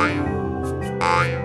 I, I.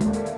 Thank